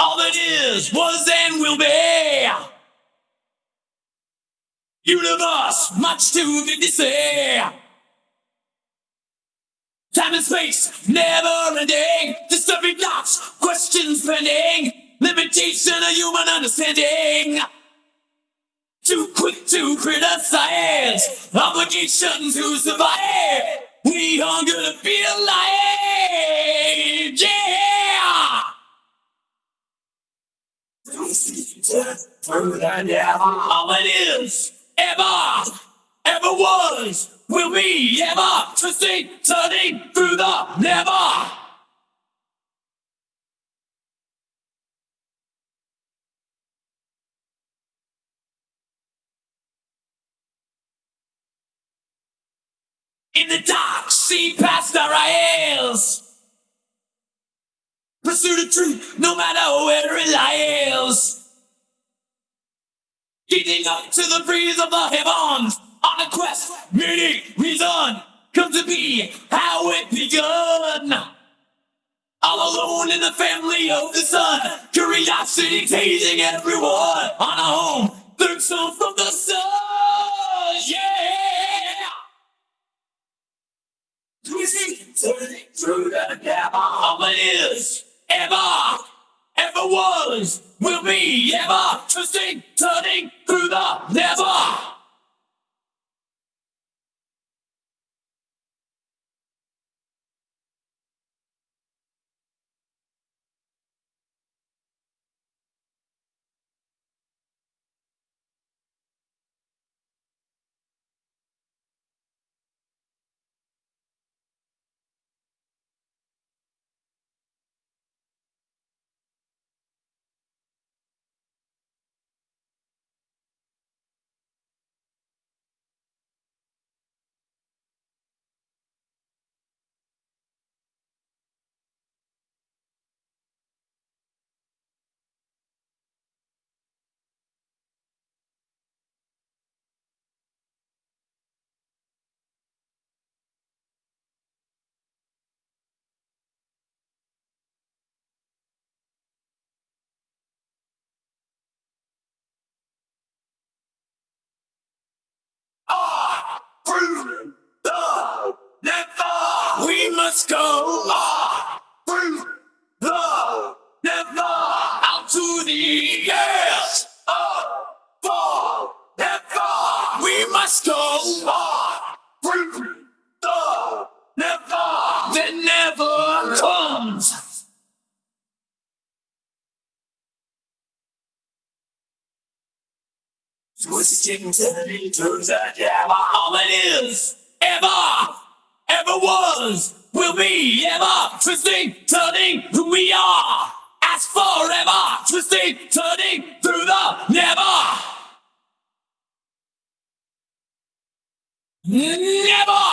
All that is, was, and will be. Universe, much too big to say. Time and space, never ending. Disturbing thoughts, questions pending. Limitation of human understanding. Too quick to criticize. Obligation to survive. We are gonna be alive. Yeah! All it is, ever, ever was, will be, ever, twisting, turning through the never. In the dark, see past our eyes. Pursue the truth, no matter where it lies. Getting up to the breeze of the heavens. On a quest, meaning, reason, come to be how it begun. All alone in the family of the sun, curiosity tasing everyone. On a home, third sun from the sun, yeah. Twisting, turning through the is, ever, ever was, will be, ever, twisting, turning through the never. We must go. Through the never, out to the yes. Ah, for never, we must go. Through the never, that never comes. Twisting, turning, turns that ever all it is, ever, ever was, will be, ever, twisting, turning, who we are, as forever, twisting, turning through the never. Never!